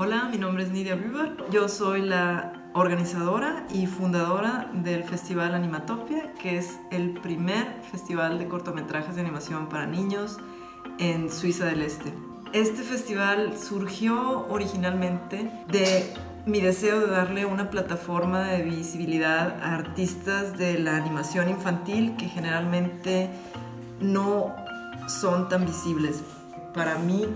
Hola, mi nombre es Nidia River. Yo soy la organizadora y fundadora del Festival Animatopia, que es el primer festival de cortometrajes de animación para niños en Suiza del Este. Este festival surgió originalmente de mi deseo de darle una plataforma de visibilidad a artistas de la animación infantil que generalmente no son tan visibles. Para mí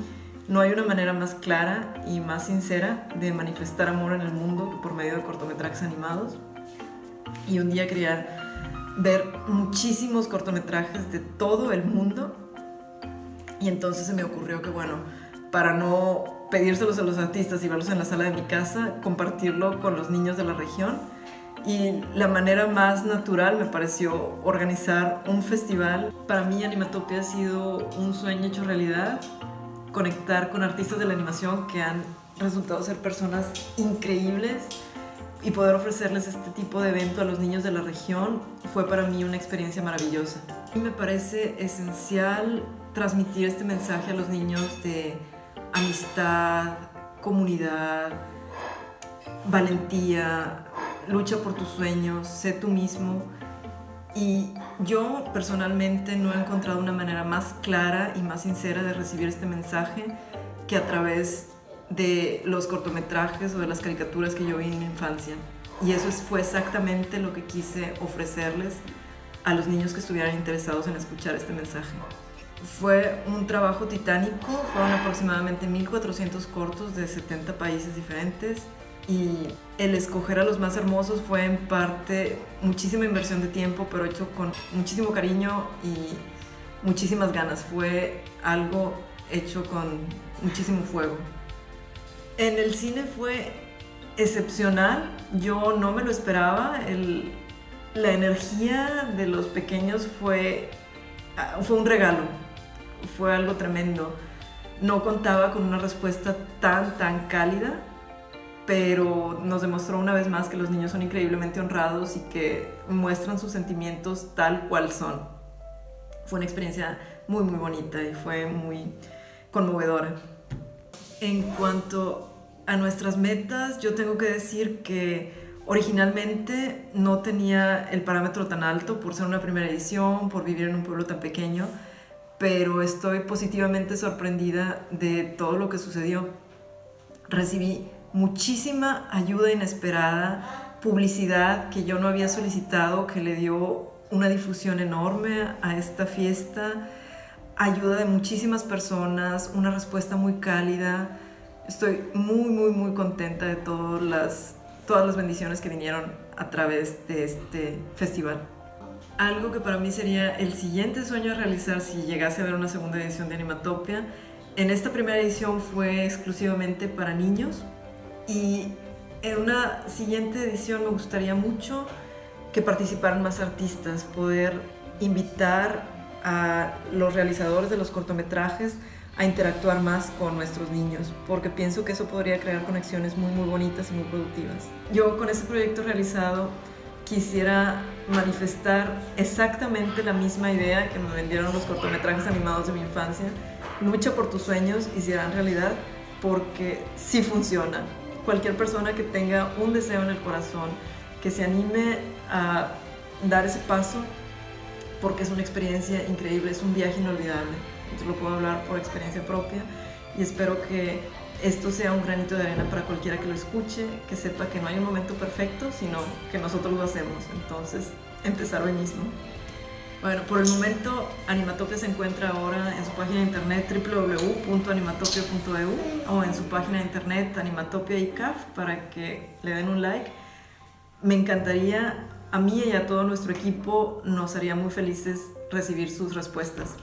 no hay una manera más clara y más sincera de manifestar amor en el mundo que por medio de cortometrajes animados. Y un día quería ver muchísimos cortometrajes de todo el mundo y entonces se me ocurrió que bueno, para no pedírselos a los artistas y verlos en la sala de mi casa, compartirlo con los niños de la región. Y la manera más natural me pareció organizar un festival. Para mí Animatopia ha sido un sueño hecho realidad, conectar con artistas de la animación que han resultado ser personas increíbles y poder ofrecerles este tipo de evento a los niños de la región fue para mí una experiencia maravillosa. Y me parece esencial transmitir este mensaje a los niños de amistad, comunidad, valentía, lucha por tus sueños, sé tú mismo. Y yo personalmente no he encontrado una manera más clara y más sincera de recibir este mensaje que a través de los cortometrajes o de las caricaturas que yo vi en mi infancia. Y eso fue exactamente lo que quise ofrecerles a los niños que estuvieran interesados en escuchar este mensaje. Fue un trabajo titánico, fueron aproximadamente 1400 cortos de 70 países diferentes y el escoger a los más hermosos fue en parte muchísima inversión de tiempo, pero hecho con muchísimo cariño y muchísimas ganas. Fue algo hecho con muchísimo fuego. En el cine fue excepcional, yo no me lo esperaba, la energía de los pequeños fue, fue un regalo fue algo tremendo. No contaba con una respuesta tan, tan cálida, pero nos demostró una vez más que los niños son increíblemente honrados y que muestran sus sentimientos tal cual son. Fue una experiencia muy, muy bonita y fue muy conmovedora. En cuanto a nuestras metas, yo tengo que decir que originalmente no tenía el parámetro tan alto por ser una primera edición, por vivir en un pueblo tan pequeño, pero estoy positivamente sorprendida de todo lo que sucedió. Recibí muchísima ayuda inesperada, publicidad que yo no había solicitado, que le dio una difusión enorme a esta fiesta, ayuda de muchísimas personas, una respuesta muy cálida. Estoy muy, muy, muy contenta de todas las, todas las bendiciones que vinieron a través de este festival algo que para mí sería el siguiente sueño a realizar si llegase a ver una segunda edición de Animatopia. En esta primera edición fue exclusivamente para niños y en una siguiente edición me gustaría mucho que participaran más artistas, poder invitar a los realizadores de los cortometrajes a interactuar más con nuestros niños, porque pienso que eso podría crear conexiones muy muy bonitas y muy productivas. Yo con este proyecto realizado quisiera manifestar exactamente la misma idea que me vendieron los cortometrajes animados de mi infancia. Lucha por tus sueños y serán realidad porque sí funciona. Cualquier persona que tenga un deseo en el corazón, que se anime a dar ese paso, porque es una experiencia increíble, es un viaje inolvidable. Yo lo puedo hablar por experiencia propia y espero que esto sea un granito de arena para cualquiera que lo escuche, que sepa que no hay un momento perfecto, sino que nosotros lo hacemos. Entonces, empezar hoy mismo. Bueno, por el momento Animatopia se encuentra ahora en su página de internet www.animatopia.eu o en su página de internet Animatopia ICAF para que le den un like. Me encantaría, a mí y a todo nuestro equipo nos haría muy felices recibir sus respuestas.